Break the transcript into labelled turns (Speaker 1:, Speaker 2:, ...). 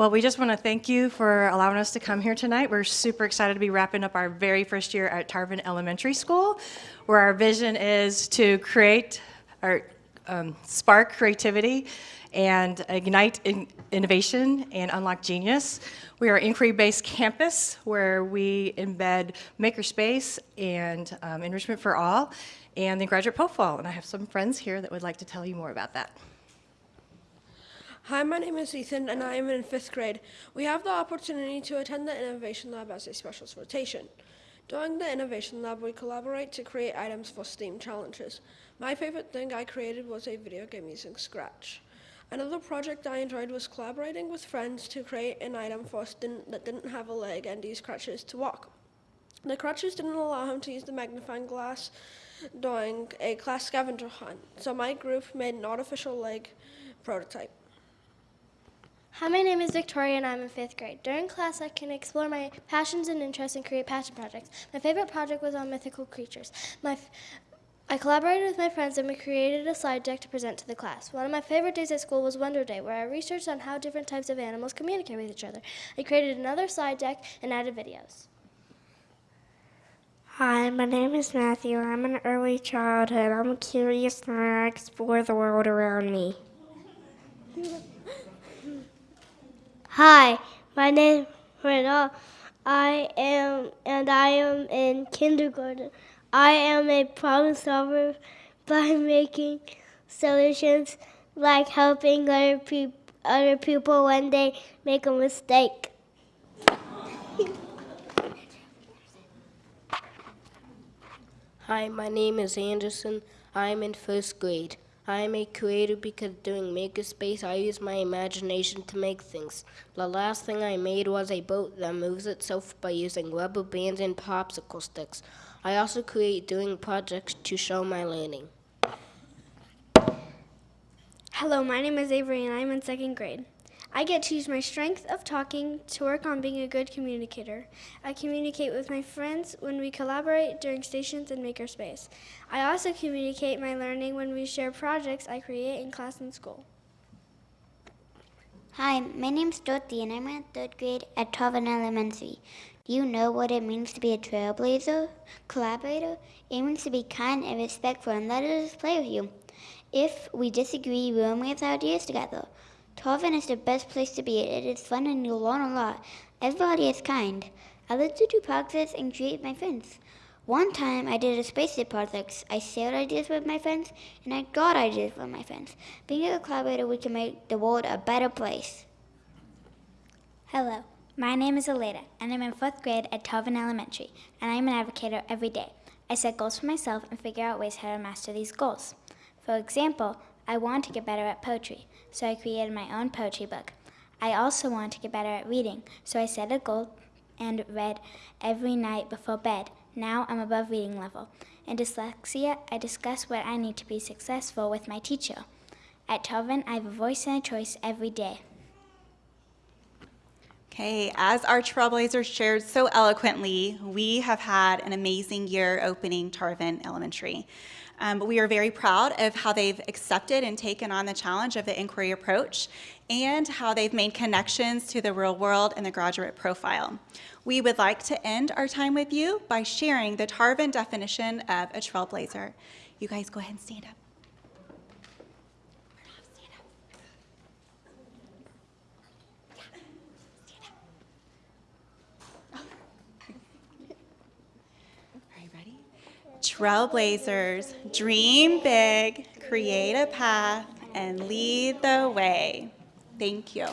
Speaker 1: Well, we just want to thank you for allowing us to come here tonight. We're super excited to be wrapping up our very first year at Tarvin Elementary School, where our vision is to create or um, spark creativity and ignite in- innovation and unlock genius. We are inquiry-based campus where we embed makerspace and um, enrichment for all and the graduate profile. And I have some friends here that would like to tell you more about that.
Speaker 2: Hi, my name is Ethan and I am in fifth grade. We have the opportunity to attend the Innovation Lab as a special rotation. During the Innovation Lab, we collaborate to create items for STEAM challenges. My favorite thing I created was a video game using Scratch. Another project I enjoyed was collaborating with friends to create an item for a student that didn't have a leg and use crutches to walk. The crutches didn't allow him to use the magnifying glass during a class scavenger hunt, so my group made an artificial leg prototype.
Speaker 3: Hi, my name is Victoria and I'm in fifth grade. During class, I can explore my passions and interests and create passion projects. My favorite project was on mythical creatures. My I collaborated with my friends and we created a slide deck to present to the class. One of my favorite days at school was Wonder Day, where I researched on how different types of animals communicate with each other. I created another slide deck and added videos.
Speaker 4: Hi, my name is Matthew. I'm an early childhood. I'm curious and I explore the world around me.
Speaker 5: Hi, my name is Renal. I am and I am in kindergarten. I am a problem solver by making solutions like helping other, peop- other people when they make a mistake.
Speaker 6: Hi, my name is Anderson. I'm in first grade. I am a creator because doing Makerspace, I use my imagination to make things. The last thing I made was a boat that moves itself by using rubber bands and popsicle sticks. I also create doing projects to show my learning.
Speaker 7: Hello, my name is Avery and I'm in second grade. I get to use my strength of talking to work on being a good communicator. I communicate with my friends when we collaborate during stations and makerspace. I also communicate my learning when we share projects I create in class and school.
Speaker 8: Hi, my name's Dorothy and I'm in third grade at Tarvin Elementary. Do you know what it means to be a trailblazer? Collaborator? It means to be kind and respectful and let others play with you. If we disagree, we will make ideas together. Tarvin is the best place to be. It is fun and you'll learn a lot. Everybody is kind. I love to do projects and create my friends. One time I did a space spaceship project. I shared ideas with my friends and I got ideas from my friends. Being a collaborator, we can make the world a better place.
Speaker 9: Hello, my name is Aleda, and I'm in fourth grade at Tarvin Elementary, and I'm an advocator every day. I set goals for myself and figure out ways how to master these goals. For example, I want to get better at poetry, so I created my own poetry book. I also want to get better at reading, so I set a goal and read every night before bed. Now I'm above reading level. In dyslexia, I discuss what I need to be successful with my teacher. At Tarvin, I have a voice and a choice every day.
Speaker 10: Okay, as our Trailblazers shared so eloquently, we have had an amazing year opening Tarvin Elementary. Um, but we are very proud of how they've accepted and taken on the challenge of the inquiry approach and how they've made connections to the real world and the graduate profile. We would like to end our time with you by sharing the Tarvin definition of a trailblazer. You guys go ahead and stand up. Trailblazers, dream big, create a path, and lead the way. Thank you.